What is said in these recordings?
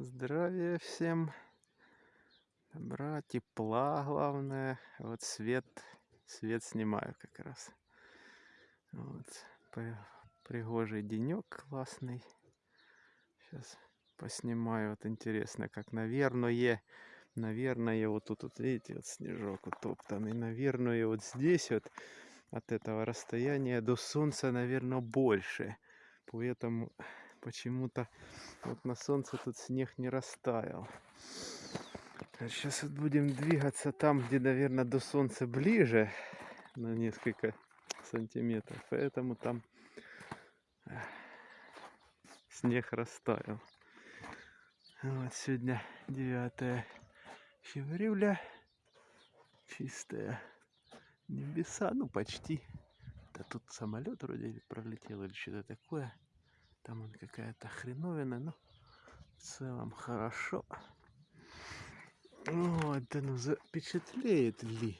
Здравия всем. Добра, тепла, главное. Вот свет, свет снимаю как раз. Вот. Пригожий денек классный. Сейчас поснимаю. Вот интересно, как, наверное, наверное, вот тут, вот видите, вот снежок утоптанный. Наверное, вот здесь вот от этого расстояния до солнца, наверное, больше. Поэтому почему-то вот на солнце тут снег не растаял. Сейчас вот будем двигаться там, где, наверное, до солнца ближе на несколько сантиметров. Поэтому там снег растаял. Вот сегодня 9 февраля. Чистая небеса, ну почти. Да тут самолет вроде пролетел или что-то такое. Там он какая-то хреновина, но в целом хорошо. Вот, да ну запечатлеет ли.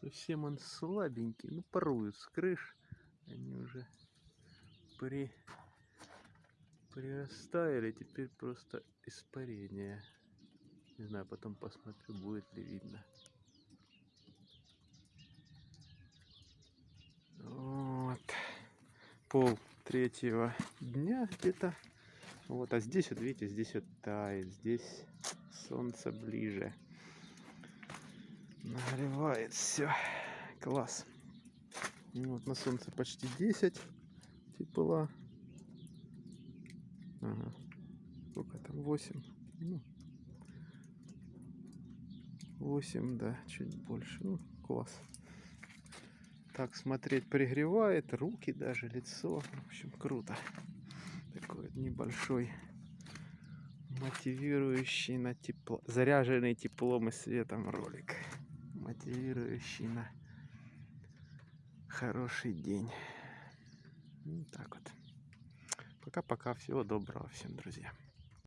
Совсем он слабенький. Ну, поруют с крыш. Они уже при прирастаяли. Теперь просто испарение. Не знаю, потом посмотрю, будет ли видно. Пол третьего дня где-то. Вот, а здесь вот видите, здесь вот тает, здесь солнце ближе. Нагревает все. Класс. Ну вот на солнце почти 10 тепла. Ага. Сколько там? 8. Ну, 8, да, чуть больше. Ну, класс так смотреть пригревает, руки даже, лицо. В общем, круто. Такой небольшой мотивирующий на тепло, заряженный теплом и светом ролик. Мотивирующий на хороший день. Вот так вот. Пока-пока. Всего доброго всем, друзья.